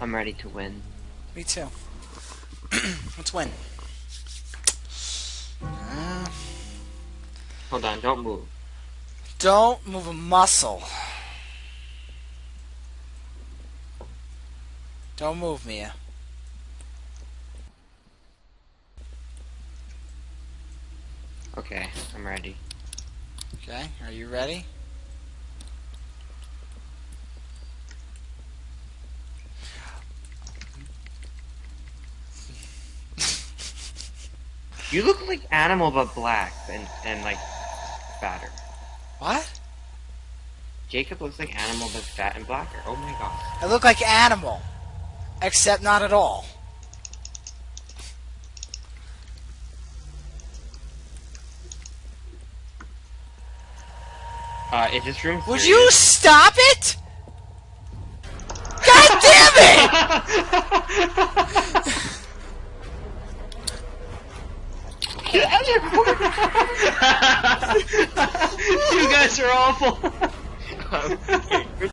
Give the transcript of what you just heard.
I'm ready to win. Me too. Let's win. Uh, Hold on, don't move. don't move a muscle. Don't move, Mia. Okay, I'm ready. Okay, are you ready? You look like animal but black and, and like fatter. What? Jacob looks like animal but fat and blacker. Oh my god. I look like animal, except not at all. Uh, is this room Would serious? you stop it? God damn it! you guys are awful.